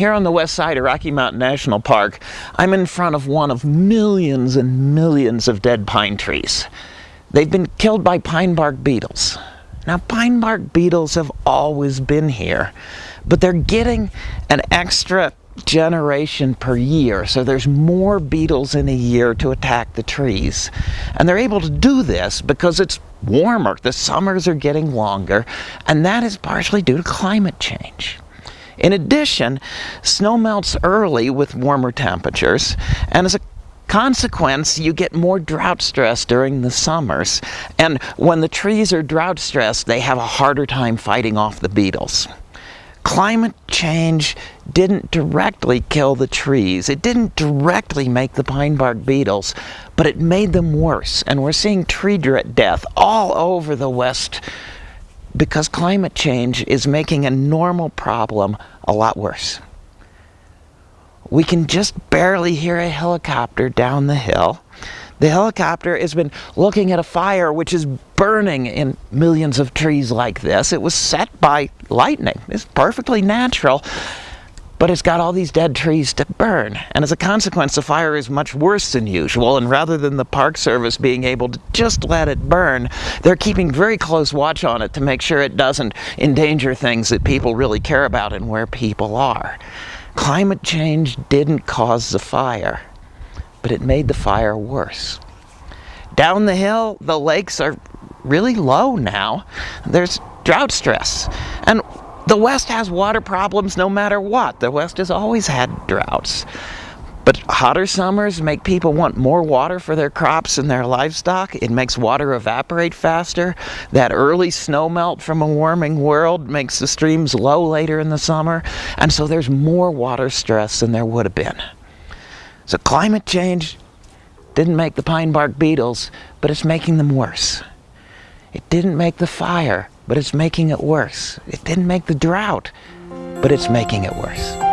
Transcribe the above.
Here on the west side of Rocky Mountain National Park, I'm in front of one of millions and millions of dead pine trees. They've been killed by pine bark beetles. Now, pine bark beetles have always been here, but they're getting an extra generation per year, so there's more beetles in a year to attack the trees. And they're able to do this because it's warmer, the summers are getting longer, and that is partially due to climate change. In addition, snow melts early with warmer temperatures, and as a consequence, you get more drought stress during the summers. And when the trees are drought stressed, they have a harder time fighting off the beetles. Climate change didn't directly kill the trees. It didn't directly make the pine bark beetles, but it made them worse. And we're seeing tree death all over the west because climate change is making a normal problem a lot worse. We can just barely hear a helicopter down the hill. The helicopter has been looking at a fire which is burning in millions of trees like this. It was set by lightning. It's perfectly natural but it's got all these dead trees to burn. And as a consequence, the fire is much worse than usual, and rather than the Park Service being able to just let it burn, they're keeping very close watch on it to make sure it doesn't endanger things that people really care about and where people are. Climate change didn't cause the fire, but it made the fire worse. Down the hill, the lakes are really low now. There's drought stress. And the West has water problems no matter what. The West has always had droughts. But hotter summers make people want more water for their crops and their livestock. It makes water evaporate faster. That early snow melt from a warming world makes the streams low later in the summer. And so there's more water stress than there would have been. So climate change didn't make the pine bark beetles, but it's making them worse. It didn't make the fire, but it's making it worse. It didn't make the drought, but it's making it worse.